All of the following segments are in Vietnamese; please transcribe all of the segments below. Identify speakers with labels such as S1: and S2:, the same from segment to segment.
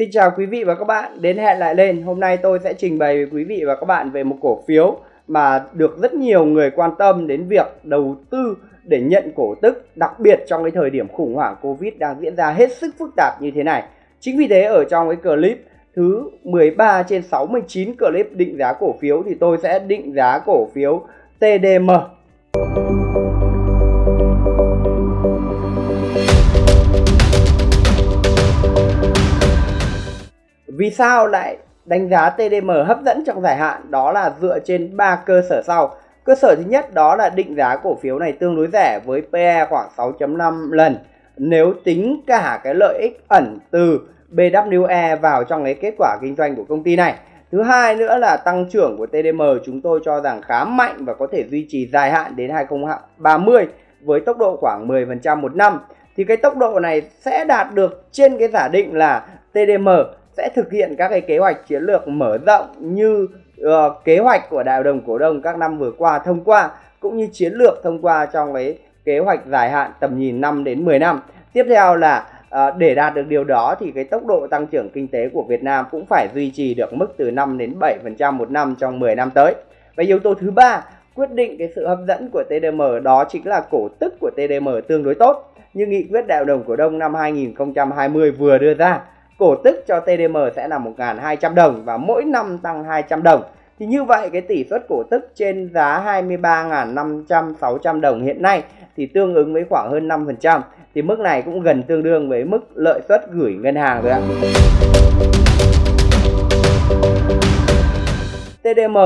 S1: Xin chào quý vị và các bạn, đến hẹn lại lên. Hôm nay tôi sẽ trình bày với quý vị và các bạn về một cổ phiếu mà được rất nhiều người quan tâm đến việc đầu tư để nhận cổ tức, đặc biệt trong cái thời điểm khủng hoảng Covid đang diễn ra hết sức phức tạp như thế này. Chính vì thế ở trong cái clip thứ 13 trên 69 clip định giá cổ phiếu thì tôi sẽ định giá cổ phiếu TDM. Vì sao lại đánh giá TDM hấp dẫn trong dài hạn? Đó là dựa trên 3 cơ sở sau. Cơ sở thứ nhất đó là định giá cổ phiếu này tương đối rẻ với PE khoảng 6.5 lần. Nếu tính cả cái lợi ích ẩn từ BWE vào trong cái kết quả kinh doanh của công ty này. Thứ hai nữa là tăng trưởng của TDM chúng tôi cho rằng khá mạnh và có thể duy trì dài hạn đến 2030 với tốc độ khoảng 10% một năm. Thì cái tốc độ này sẽ đạt được trên cái giả định là TDM sẽ thực hiện các cái kế hoạch chiến lược mở rộng như uh, kế hoạch của đại hội đồng cổ đông các năm vừa qua thông qua cũng như chiến lược thông qua trong cái kế hoạch dài hạn tầm nhìn 5 đến 10 năm. Tiếp theo là uh, để đạt được điều đó thì cái tốc độ tăng trưởng kinh tế của Việt Nam cũng phải duy trì được mức từ 5 đến 7% một năm trong 10 năm tới. Và yếu tố thứ ba quyết định cái sự hấp dẫn của TDM đó chính là cổ tức của TDM tương đối tốt như nghị quyết đại hội đồng cổ đông năm 2020 vừa đưa ra cổ tức cho TDM sẽ là 1.200 đồng và mỗi năm tăng 200 đồng. Thì như vậy, cái tỷ suất cổ tức trên giá 23.500 600 đồng hiện nay thì tương ứng với khoảng hơn 5%. Thì mức này cũng gần tương đương với mức lợi suất gửi ngân hàng rồi ạ. TDM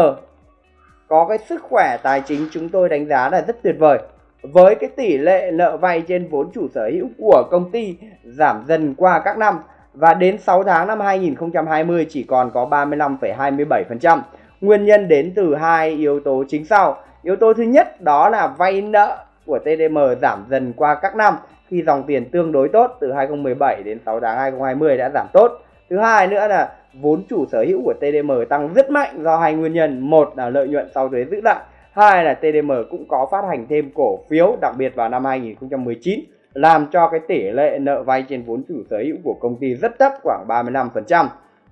S1: có cái sức khỏe tài chính chúng tôi đánh giá là rất tuyệt vời. Với cái tỷ lệ nợ vay trên vốn chủ sở hữu của công ty giảm dần qua các năm và đến 6 tháng năm 2020 chỉ còn có 35,27%. Nguyên nhân đến từ hai yếu tố chính sau. Yếu tố thứ nhất đó là vay nợ của TDM giảm dần qua các năm khi dòng tiền tương đối tốt từ 2017 đến 6 tháng 2020 đã giảm tốt. Thứ hai nữa là vốn chủ sở hữu của TDM tăng rất mạnh do hai nguyên nhân. Một là lợi nhuận sau thuế giữ lại, hai là TDM cũng có phát hành thêm cổ phiếu đặc biệt vào năm 2019 làm cho cái tỷ lệ nợ vay trên vốn chủ sở hữu của công ty rất thấp, khoảng 35%.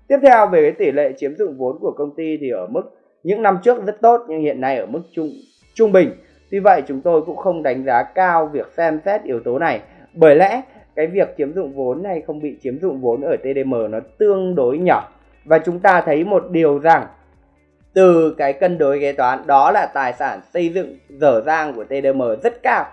S1: Tiếp theo, về cái tỷ lệ chiếm dụng vốn của công ty thì ở mức, những năm trước rất tốt, nhưng hiện nay ở mức trung trung bình. Tuy vậy, chúng tôi cũng không đánh giá cao việc xem xét yếu tố này bởi lẽ, cái việc chiếm dụng vốn hay không bị chiếm dụng vốn ở TDM nó tương đối nhỏ và chúng ta thấy một điều rằng, từ cái cân đối kế toán, đó là tài sản xây dựng dở dang của TDM rất cao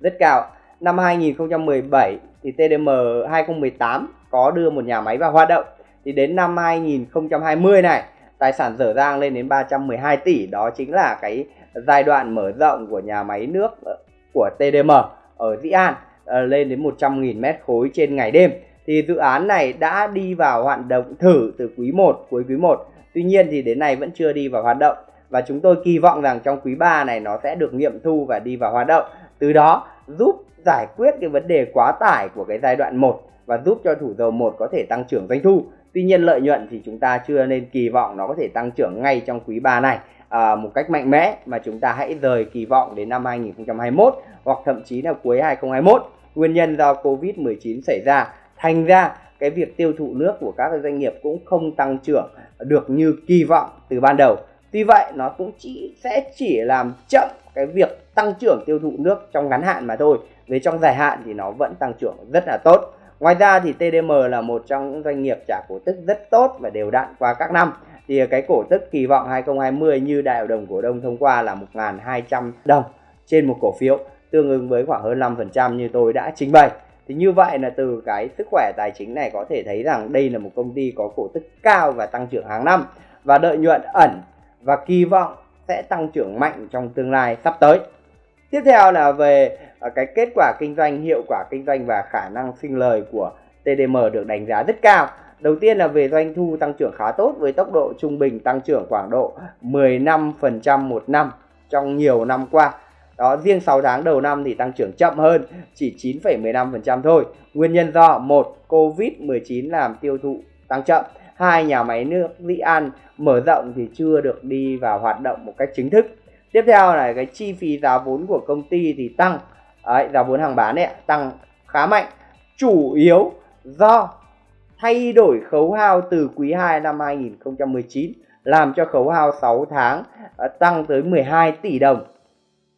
S1: rất cao năm 2017 thì TDM 2018 có đưa một nhà máy vào hoạt động. Thì đến năm 2020 này, tài sản dở dang lên đến 312 tỷ. Đó chính là cái giai đoạn mở rộng của nhà máy nước ờ, của TDM ở Dĩ An ờ, lên đến 100.000 mét khối trên ngày đêm. Thì dự án này đã đi vào hoạt động thử từ quý 1 cuối quý 1 tuy nhiên thì đến nay vẫn chưa đi vào hoạt động. Và chúng tôi kỳ vọng rằng trong quý 3 này nó sẽ được nghiệm thu và đi vào hoạt động. Từ đó giúp giải quyết cái vấn đề quá tải của cái giai đoạn 1 và giúp cho thủ dầu 1 có thể tăng trưởng doanh thu. Tuy nhiên lợi nhuận thì chúng ta chưa nên kỳ vọng nó có thể tăng trưởng ngay trong quý 3 này à, một cách mạnh mẽ mà chúng ta hãy rời kỳ vọng đến năm 2021 hoặc thậm chí là cuối 2021. Nguyên nhân do Covid-19 xảy ra thành ra cái việc tiêu thụ nước của các doanh nghiệp cũng không tăng trưởng được như kỳ vọng từ ban đầu. Tuy vậy nó cũng chỉ sẽ chỉ làm chậm cái việc tăng trưởng tiêu thụ nước trong ngắn hạn mà thôi. Về trong dài hạn thì nó vẫn tăng trưởng rất là tốt. Ngoài ra thì TDM là một trong những doanh nghiệp trả cổ tức rất tốt và đều đặn qua các năm. Thì cái cổ tức kỳ vọng 2020 như đại hội đồng cổ đông thông qua là 1.200 đồng trên một cổ phiếu, tương ứng với khoảng hơn 5% như tôi đã trình bày. Thì như vậy là từ cái sức khỏe tài chính này có thể thấy rằng đây là một công ty có cổ tức cao và tăng trưởng hàng năm. Và lợi nhuận ẩn và kỳ vọng sẽ tăng trưởng mạnh trong tương lai sắp tới tiếp theo là về à, cái kết quả kinh doanh hiệu quả kinh doanh và khả năng sinh lời của TDM được đánh giá rất cao. Đầu tiên là về doanh thu tăng trưởng khá tốt với tốc độ trung bình tăng trưởng khoảng độ 15% một năm trong nhiều năm qua. Đó riêng 6 tháng đầu năm thì tăng trưởng chậm hơn chỉ 9,15% thôi. Nguyên nhân do một Covid-19 làm tiêu thụ tăng chậm. Hai nhà máy nước Vĩ An mở rộng thì chưa được đi vào hoạt động một cách chính thức tiếp theo là cái chi phí giá vốn của công ty thì tăng Đấy, giá vốn hàng bán ấy tăng khá mạnh chủ yếu do thay đổi khấu hao từ quý 2 năm 2019 làm cho khấu hao 6 tháng à, tăng tới 12 tỷ đồng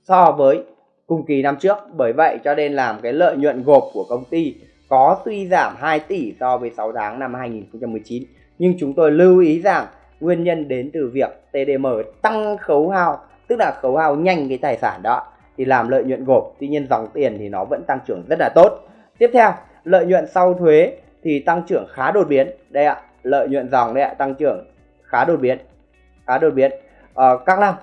S1: so với cùng kỳ năm trước. Bởi vậy cho nên làm cái lợi nhuận gộp của công ty có suy giảm 2 tỷ so với 6 tháng năm 2019. Nhưng chúng tôi lưu ý rằng nguyên nhân đến từ việc TDM tăng khấu hao, tức là khấu hao nhanh cái tài sản đó thì làm lợi nhuận gộp. Tuy nhiên dòng tiền thì nó vẫn tăng trưởng rất là tốt. Tiếp theo, lợi nhuận sau thuế thì tăng trưởng khá đột biến. Đây ạ, lợi nhuận dòng đây ạ, tăng trưởng khá đột biến. Khá đột biến. Ờ, các năm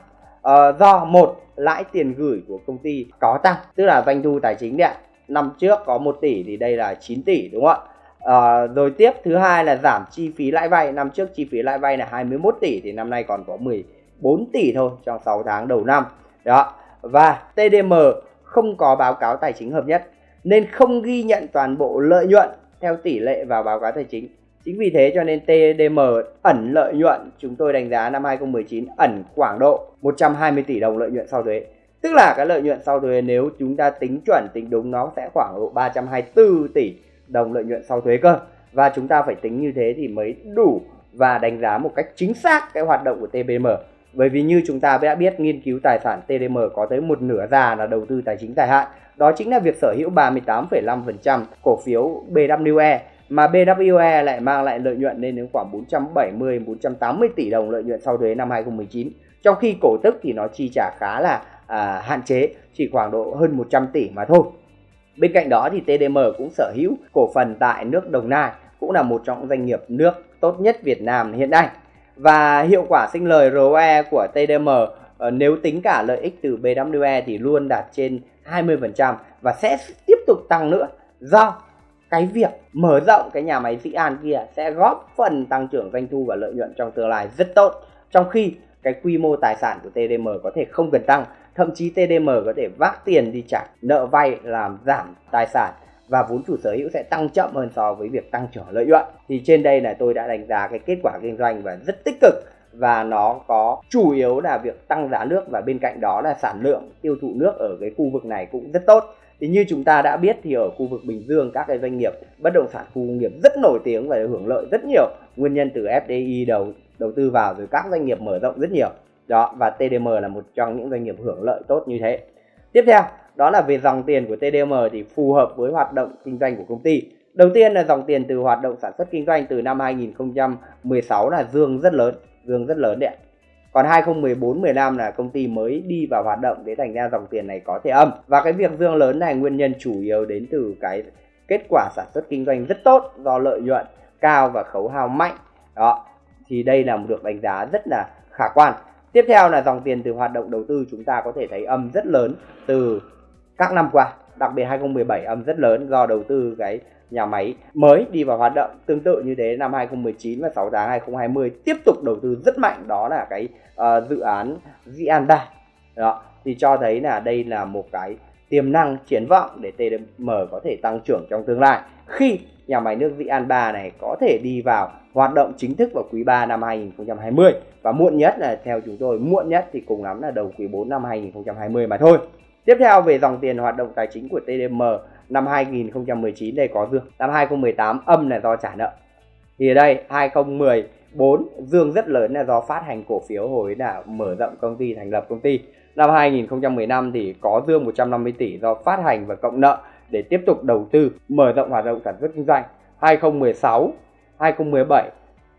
S1: ờ, do một lãi tiền gửi của công ty có tăng, tức là doanh thu tài chính đấy ạ. Năm trước có 1 tỷ thì đây là 9 tỷ đúng không ạ? À, rồi tiếp thứ hai là giảm chi phí lãi vay năm trước chi phí lãi vay là 21 tỷ thì năm nay còn có 4 tỷ thôi trong 6 tháng đầu năm. Đó. Và TDM không có báo cáo tài chính hợp nhất, nên không ghi nhận toàn bộ lợi nhuận theo tỷ lệ vào báo cáo tài chính. Chính vì thế cho nên TDM ẩn lợi nhuận, chúng tôi đánh giá năm 2019 ẩn khoảng độ 120 tỷ đồng lợi nhuận sau thuế. Tức là cái lợi nhuận sau thuế nếu chúng ta tính chuẩn, tính đúng nó sẽ khoảng độ 324 tỷ đồng lợi nhuận sau thuế cơ. Và chúng ta phải tính như thế thì mới đủ và đánh giá một cách chính xác cái hoạt động của TBM bởi vì như chúng ta đã biết nghiên cứu tài sản TDM có tới một nửa già là đầu tư tài chính dài hạn. Đó chính là việc sở hữu 38,5% cổ phiếu BWE mà BWE lại mang lại lợi nhuận lên đến khoảng 470 480 tỷ đồng lợi nhuận sau thuế năm 2019 trong khi cổ tức thì nó chi trả khá là à, hạn chế chỉ khoảng độ hơn 100 tỷ mà thôi. Bên cạnh đó thì TDM cũng sở hữu cổ phần tại nước Đồng Nai, cũng là một trong doanh nghiệp nước tốt nhất Việt Nam hiện nay. Và hiệu quả sinh lời ROE của TDM ờ, nếu tính cả lợi ích từ BWE thì luôn đạt trên 20% và sẽ tiếp tục tăng nữa do cái việc mở rộng cái nhà máy Dĩ An kia sẽ góp phần tăng trưởng doanh thu và lợi nhuận trong tương lai rất tốt. Trong khi cái quy mô tài sản của TDM có thể không cần tăng thậm chí TDM có thể vác tiền đi trả nợ vay làm giảm tài sản và vốn chủ sở hữu sẽ tăng chậm hơn so với việc tăng trưởng lợi nhuận. Thì trên đây là tôi đã đánh giá cái kết quả kinh doanh và rất tích cực. Và nó có chủ yếu là việc tăng giá nước và bên cạnh đó là sản lượng, tiêu thụ nước ở cái khu vực này cũng rất tốt. Thì như chúng ta đã biết thì ở khu vực Bình Dương, các cái doanh nghiệp bất động sản khu công nghiệp rất nổi tiếng và hưởng lợi rất nhiều. Nguyên nhân từ FDI đầu đầu tư vào rồi các doanh nghiệp mở rộng rất nhiều. Đó, và TDM là một trong những doanh nghiệp hưởng lợi tốt như thế. Tiếp theo đó là về dòng tiền của TDM thì phù hợp với hoạt động kinh doanh của công ty. Đầu tiên là dòng tiền từ hoạt động sản xuất kinh doanh từ năm 2016 là dương rất lớn, dương rất lớn đấy còn 2014 15 là công ty mới đi vào hoạt động để thành ra dòng tiền này có thể âm. Và cái việc dương lớn này nguyên nhân chủ yếu đến từ cái kết quả sản xuất kinh doanh rất tốt do lợi nhuận cao và khấu hao mạnh. Đó, thì đây là một được đánh giá rất là khả quan. Tiếp theo là dòng tiền từ hoạt động đầu tư, chúng ta có thể thấy âm rất lớn từ các năm qua, đặc biệt 2017 âm rất lớn do đầu tư cái nhà máy mới đi vào hoạt động. Tương tự như thế năm 2019 và 6 tháng 2020 tiếp tục đầu tư rất mạnh đó là cái uh, dự án Di 3. Đó, thì cho thấy là đây là một cái tiềm năng triển vọng để TDM có thể tăng trưởng trong tương lai khi nhà máy nước Dĩ An 3 này có thể đi vào hoạt động chính thức vào quý 3 năm 2020 và muộn nhất là theo chúng tôi muộn nhất thì cùng lắm là đầu quý 4 năm 2020 mà thôi. Tiếp theo về dòng tiền hoạt động tài chính của TDM năm 2019 đây có dương. Năm 2018 âm là do trả nợ. Thì ở đây 2014 dương rất lớn là do phát hành cổ phiếu hồi là mở rộng công ty thành lập công ty. Năm 2015 thì có dương 150 tỷ do phát hành và cộng nợ để tiếp tục đầu tư mở rộng hoạt động sản xuất kinh doanh. 2016, 2017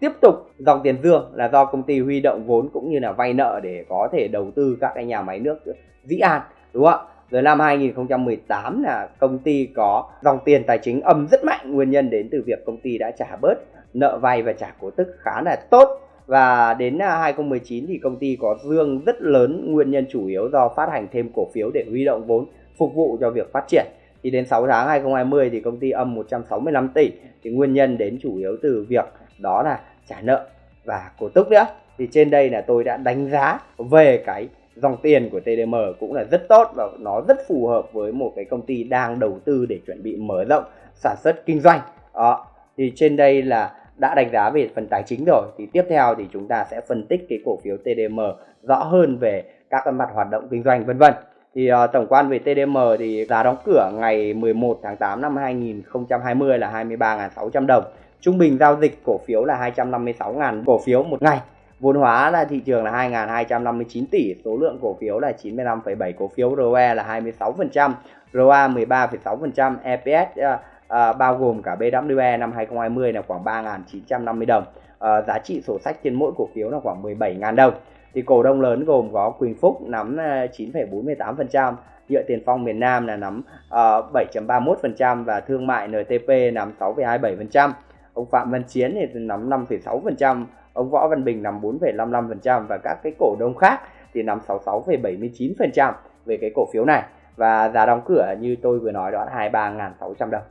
S1: tiếp tục dòng tiền dương là do công ty huy động vốn cũng như là vay nợ để có thể đầu tư các cái nhà máy nước Dĩ An đúng không ạ? Rồi năm 2018 là công ty có dòng tiền tài chính âm rất mạnh. Nguyên nhân đến từ việc công ty đã trả bớt nợ vay và trả cổ tức khá là tốt. Và đến à, 2019 thì công ty có dương rất lớn. Nguyên nhân chủ yếu do phát hành thêm cổ phiếu để huy động vốn phục vụ cho việc phát triển. Thì đến 6 tháng 2020 thì công ty âm 165 tỷ. Thì nguyên nhân đến chủ yếu từ việc đó là trả nợ và cổ tức nữa. Thì trên đây là tôi đã đánh giá về cái dòng tiền của TDM cũng là rất tốt và nó rất phù hợp với một cái công ty đang đầu tư để chuẩn bị mở rộng sản xuất kinh doanh. Đó thì trên đây là đã đánh giá về phần tài chính rồi. Thì tiếp theo thì chúng ta sẽ phân tích cái cổ phiếu TDM rõ hơn về các mặt hoạt động kinh doanh vân vân. Thì uh, tổng quan về TDM thì giá đóng cửa ngày 11 tháng 8 năm 2020 là 23.600 đồng. Trung bình giao dịch cổ phiếu là 256.000 cổ phiếu một ngày. Vốn hóa là thị trường là 2.259 tỷ, số lượng cổ phiếu là 95,7 cổ phiếu, ROE là 26%, ROA 13,6%, EPS uh, uh, bao gồm cả BWE năm 2020 là khoảng 3.950 đồng. Uh, giá trị sổ sách trên mỗi cổ phiếu là khoảng 17.000 đồng. Thì cổ đông lớn gồm có Quỳnh Phúc nắm ờ, 9,48%, Nhựa Tiền Phong miền Nam là nắm ờ, uh, 7.31% và Thương mại NTP nắm 6,27%. Ông Phạm Văn Chiến thì nắm 5,6%, ông Võ Văn Bình nắm 4,55% và các cái cổ đông khác thì nắm 66,79% về cái cổ phiếu này và giá đóng cửa như tôi vừa nói đó là 23.600 đồng.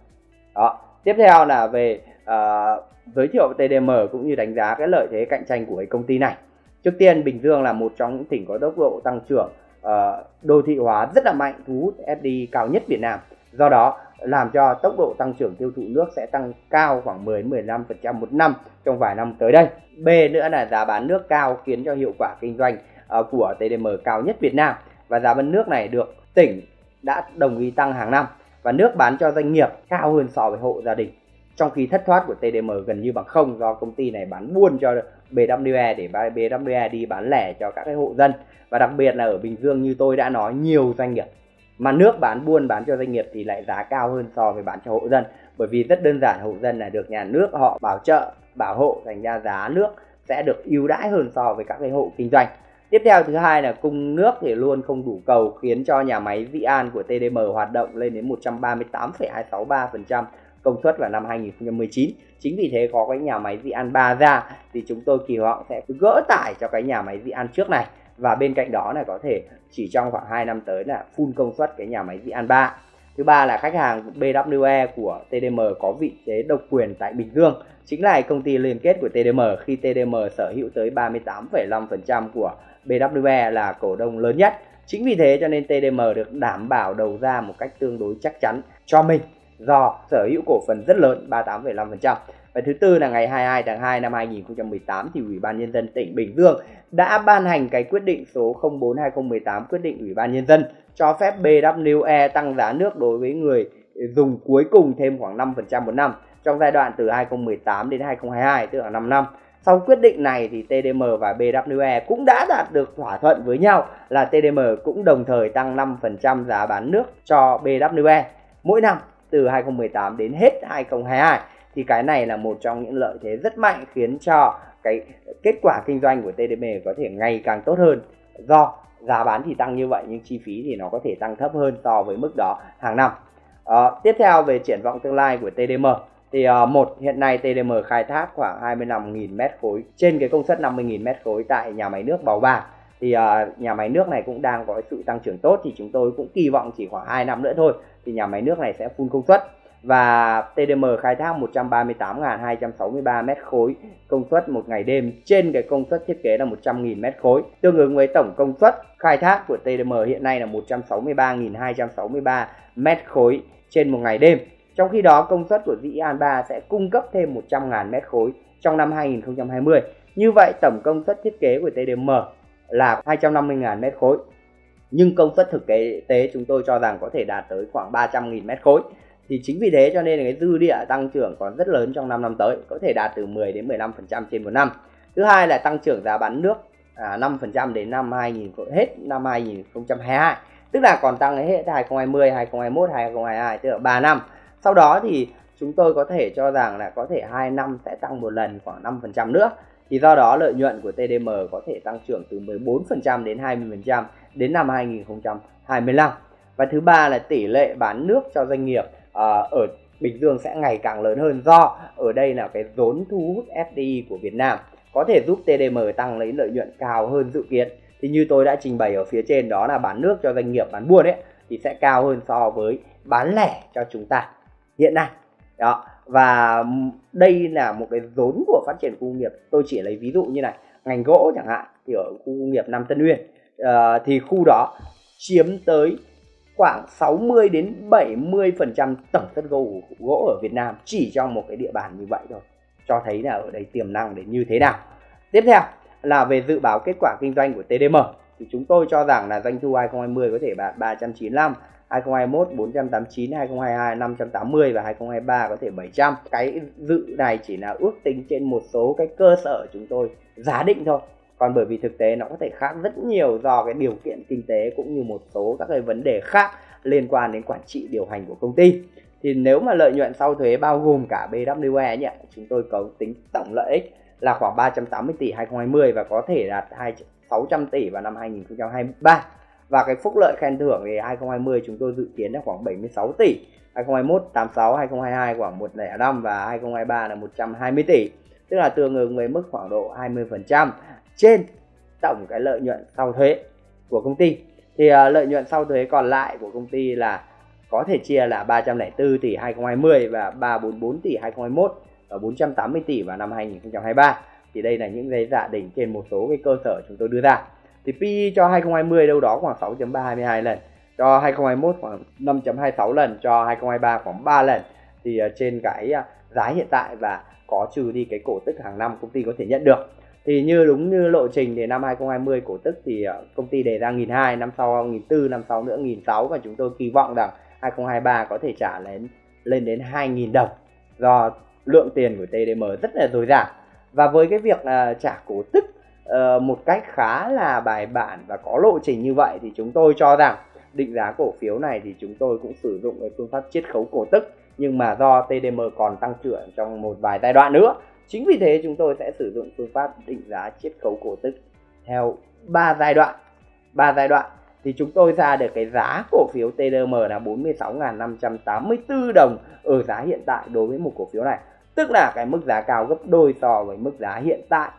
S1: Đó. Tiếp theo là về uh, giới thiệu TDM cũng như đánh giá cái lợi thế cạnh tranh của cái công ty này. Trước tiên Bình Dương là một trong những tỉnh có tốc độ tăng trưởng uh, đô thị hóa rất là mạnh, thu hút FDI cao nhất Việt Nam. Do đó làm cho tốc độ tăng trưởng tiêu thụ nước sẽ tăng cao khoảng 10-15% một năm trong vài năm tới đây. B nữa là giá bán nước cao khiến cho hiệu quả kinh doanh ờ, của TDM cao nhất Việt Nam. Và giá bán nước này được tỉnh đã đồng ý tăng hàng năm. Và nước bán cho doanh nghiệp cao hơn so với hộ gia đình. Trong khi thất thoát của TDM gần như bằng không do công ty này bán buôn cho BWE để BWE đi bán lẻ cho các cái hộ dân. Và đặc biệt là ở Bình Dương như tôi đã nói, nhiều doanh nghiệp mà nước bán buôn bán cho doanh nghiệp thì lại giá cao hơn so với bán cho hộ dân. Bởi vì rất đơn giản hộ dân là được nhà nước họ bảo trợ bảo hộ thành ra giá nước sẽ được ưu đãi hơn so với các cái hộ kinh doanh. Tiếp theo thứ hai là cung nước thì luôn không đủ cầu khiến cho nhà máy Vĩ An của TDM hoạt động lên đến 138,263% công suất vào năm 2019. Chính vì thế có cái nhà máy Vĩ An 3 ra thì chúng tôi kỳ vọng sẽ gỡ tải cho cái nhà máy Vĩ An trước này và bên cạnh đó là có thể chỉ trong khoảng 2 năm tới là full công suất cái nhà máy Vĩ An 3. Thứ ba là khách hàng BWE của TDM có vị thế độc quyền tại Bình Dương, chính là công ty liên kết của TDM khi TDM sở hữu tới 38,5% của BWE là cổ đông lớn nhất. Chính vì thế cho nên TDM được đảm bảo đầu ra một cách tương đối chắc chắn cho mình do sở hữu cổ phần rất lớn 38,5%. Và thứ tư là ngày 22 tháng 2 năm 2018 thì Ủy ban nhân dân tỉnh Bình Dương đã ban hành cái quyết định số 04/2018 quyết định Ủy ban nhân dân cho phép BWE tăng giá nước đối với người dùng cuối cùng thêm khoảng 5% một năm trong giai đoạn từ 2018 đến 2022 tức là 5 năm. Sau quyết định này thì TDM và BWE cũng đã đạt được thỏa thuận với nhau là TDM cũng đồng thời tăng 5% giá bán nước cho BWE mỗi năm từ 2018 đến hết 2022 thì cái này là một trong những lợi thế rất mạnh khiến cho cái kết quả kinh doanh của TDM có thể ngày càng tốt hơn. Do giá bán thì tăng như vậy nhưng chi phí thì nó có thể tăng thấp hơn so với mức đó hàng năm. À, tiếp theo về triển vọng tương lai của TDM thì uh, một hiện nay TDM khai thác khoảng 25.000 mét khối trên cái công suất 50.000 mét khối tại nhà máy nước Bào Bàng. Thì uh, nhà máy nước này cũng đang có sự tăng trưởng tốt thì chúng tôi cũng kỳ vọng chỉ khoảng 2 năm nữa thôi thì nhà máy nước này sẽ full công suất và TDM khai thác 138.263 mét khối công suất một ngày đêm trên cái công suất thiết kế là 100.000 mét khối. Tương ứng với tổng công suất khai thác của TDM hiện nay là 163.263 mét khối trên một ngày đêm. Trong khi đó, công suất của Dĩ An 3 sẽ cung cấp thêm 100.000 mét khối trong năm 2020 như vậy, tổng công suất thiết kế của TDM là 250.000 mét khối. Nhưng công suất thực tế chúng tôi cho rằng có thể đạt tới khoảng 300.000 mét khối thì chính vì thế cho nên là cái dư địa tăng trưởng còn rất lớn trong 5 năm tới có thể đạt từ 10 đến 15% trên một năm. Thứ hai là tăng trưởng giá bán nước à, 5% đến năm 2000 hết năm 2022 tức là còn tăng hết 2020 2021 2022 tức là 3 năm. Sau đó thì chúng tôi có thể cho rằng là có thể 2 năm sẽ tăng một lần khoảng 5% nữa. Thì do đó lợi nhuận của TDM có thể tăng trưởng từ 14% đến 20% đến năm 2025 và thứ ba là tỷ lệ bán nước cho doanh nghiệp. Ờ, ở Bình Dương sẽ ngày càng lớn hơn do ở đây là cái vốn thu hút FDI của Việt Nam. Có thể giúp TDM tăng lấy lợi nhuận cao hơn dự kiến. Thì như tôi đã trình bày ở phía trên đó là bán nước cho doanh nghiệp bán buôn ấy thì sẽ cao hơn so với bán lẻ cho chúng ta hiện nay. Đó và đây là một cái vốn của phát triển khu công nghiệp. Tôi chỉ lấy ví dụ như này ngành gỗ chẳng hạn thì ở khu công nghiệp Nam Tân Uyên. Uh, thì khu đó chiếm tới khoảng 60 đến 70 phần trăm tổng thất gỗ gỗ ở Việt Nam chỉ trong một cái địa bàn như vậy thôi cho thấy là ở đây tiềm năng để như thế nào tiếp theo là về dự báo kết quả kinh doanh của TDM thì chúng tôi cho rằng là doanh thu 2020 có thể đạt 395 2021 489, 2022 580 và 2023 có thể 700. Cái dự này chỉ là ước tính trên một số cái cơ sở chúng tôi giá định thôi. Còn bởi vì thực tế nó có thể khác rất nhiều do cái điều kiện kinh tế cũng như một số các cái vấn đề khác liên quan đến quản trị điều hành của công ty. Thì nếu mà lợi nhuận sau thuế bao gồm cả BWE nhé chúng tôi có tính tổng lợi ích là khoảng 380 tỷ 2020 và có thể đạt 600 tỷ vào năm 2023 và cái phúc lợi khen thưởng thì 2020 chúng tôi dự kiến là khoảng 76 tỷ 2021 86 2022 khoảng 105 và 2023 là 120 tỷ. Tức là tương ứng với mức khoảng độ 20% trên tổng cái lợi nhuận sau thuế của công ty. Thì uh, lợi nhuận sau thuế còn lại của công ty là có thể chia là 304 tỷ 2020 và 344 tỷ 2021 và 480 tỷ vào năm 2023 thì đây là những giấy giả định trên một số cái cơ sở chúng tôi đưa ra. Thì PE cho 2020 đâu đó khoảng 6.322 lần cho 2021 khoảng 5.26 lần cho 2023 khoảng 3 lần. Thì ờ, trên cái ờ, giá hiện tại và có trừ đi cái cổ tức hàng năm công ty có thể nhận được thì như đúng như lộ trình thì năm 2020 cổ tức thì ờ, công ty đề ra 1.200 năm sau 1.400 năm sau nữa 1.600 và chúng tôi kỳ vọng rằng 2023 có thể trả lên lên đến 2.000 đồng do lượng tiền của TDM rất là dồi dào. Và với cái việc uh, trả cổ tức uh, một cách khá là bài bản và có lộ trình như vậy thì chúng tôi cho rằng định giá cổ phiếu này thì chúng tôi cũng sử dụng cái phương pháp chiết khấu cổ tức nhưng mà do TDM còn tăng trưởng trong một vài giai đoạn nữa chính vì thế chúng tôi sẽ sử dụng phương pháp định giá chiết khấu cổ tức theo 3 giai đoạn. 3 giai đoạn thì chúng tôi ra được cái giá cổ phiếu TDM là 46.584 đồng ở giá hiện tại đối với một cổ phiếu này. Tức là cái mức giá cao gấp đôi so với mức giá hiện tại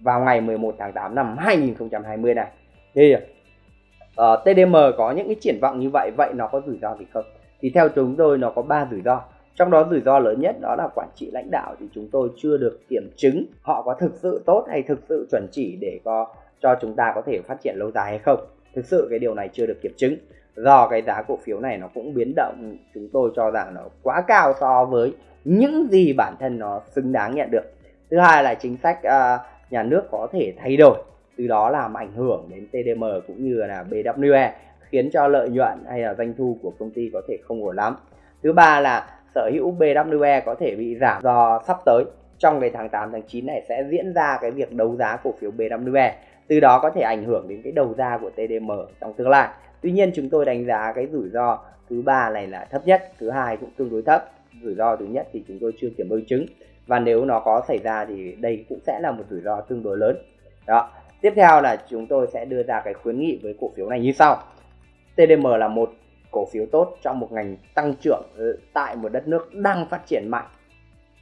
S1: vào ngày 11 tháng 8 năm 2020 này. Thì ờ, uh, TDM có những cái triển vọng như vậy vậy nó có rủi ro gì không? Thì theo chúng tôi nó có ba rủi ro. Trong đó rủi ro lớn nhất đó là quản trị lãnh đạo thì chúng tôi chưa được kiểm chứng họ có thực sự tốt hay thực sự chuẩn chỉ để có cho chúng ta có thể phát triển lâu dài hay không. Thực sự cái điều này chưa được kiểm chứng. Do cái giá cổ phiếu này nó cũng biến động chúng tôi cho rằng nó quá cao so với những gì bản thân nó xứng đáng nhận được. Thứ hai là chính sách uh, nhà nước có thể thay đổi. Từ đó làm ảnh hưởng đến TDM cũng như là BWE khiến cho lợi nhuận hay là doanh thu của công ty có thể không ổn lắm. Thứ ba là sở hữu BWE có thể bị giảm do sắp tới. Trong cái tháng 8 tháng 9 này sẽ diễn ra cái việc đấu giá cổ phiếu BWE từ đó có thể ảnh hưởng đến cái đầu ra của TDM trong tương lai. Tuy nhiên chúng tôi đánh giá cái rủi ro thứ ba này là thấp nhất, thứ hai cũng tương đối thấp. Rủi ro thứ nhất thì chúng tôi chưa kiểm đối chứng. Và nếu nó có xảy ra thì đây cũng sẽ là một rủi ro tương đối lớn. Đó. Tiếp theo là chúng tôi sẽ đưa ra cái khuyến nghị với cổ phiếu này như sau. TDM là một cổ phiếu tốt trong một ngành tăng trưởng tại một đất nước đang phát triển mạnh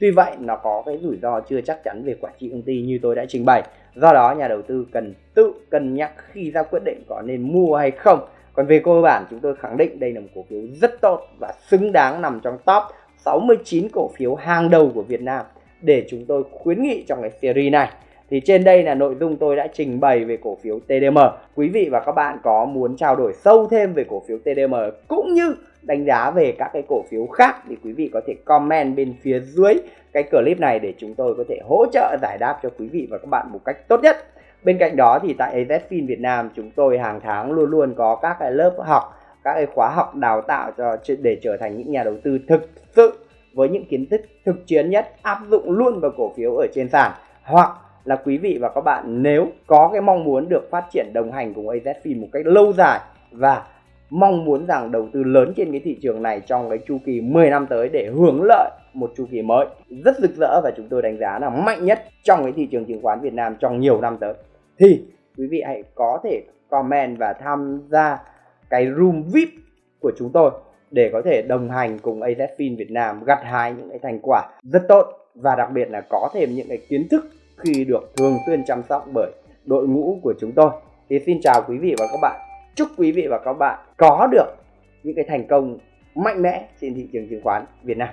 S1: Tuy vậy, nó có cái rủi ro chưa chắc chắn về quản trị công ty như tôi đã trình bày. Do đó, nhà đầu tư cần tự cân nhắc khi ra quyết định có nên mua hay không. Còn về cơ bản, chúng tôi khẳng định đây là một cổ phiếu rất tốt và xứng đáng nằm trong top 69 cổ phiếu hàng đầu của Việt Nam để chúng tôi khuyến nghị trong cái series này. Thì trên đây là nội dung tôi đã trình bày về cổ phiếu TDM. Quý vị và các bạn có muốn trao đổi sâu thêm về cổ phiếu TDM cũng như đánh giá về các cái cổ phiếu khác thì quý vị có thể comment bên phía dưới cái clip này để chúng tôi có thể hỗ trợ giải đáp cho quý vị và các bạn một cách tốt nhất. Bên cạnh đó thì tại AZFIN Việt Nam chúng tôi hàng tháng luôn luôn có các cái lớp học, các cái khóa học đào tạo cho để trở thành những nhà đầu tư thực sự với những kiến thức thực chiến nhất áp dụng luôn vào cổ phiếu ở trên sàn hoặc là quý vị và các bạn, nếu có cái mong muốn được phát triển đồng hành cùng AZFIN một cách lâu dài và mong muốn rằng đầu tư lớn trên cái thị trường này trong cái chu kỳ 10 năm tới để hưởng lợi một chu kỳ mới, rất rực rỡ và chúng tôi đánh giá là mạnh nhất trong cái thị trường chứng khoán Việt Nam trong nhiều năm tới. Thì quý vị hãy có thể comment và tham gia cái room VIP của chúng tôi để có thể đồng hành cùng AZFIN Việt Nam gặt hái những cái thành quả rất tốt và đặc biệt là có thêm những cái kiến thức khi được thường xuyên chăm sóc bởi đội ngũ của chúng tôi. Thì xin chào quý vị và các bạn. Chúc quý vị và các bạn có được những cái thành công mạnh mẽ trên thị trường chứng khoán Việt Nam.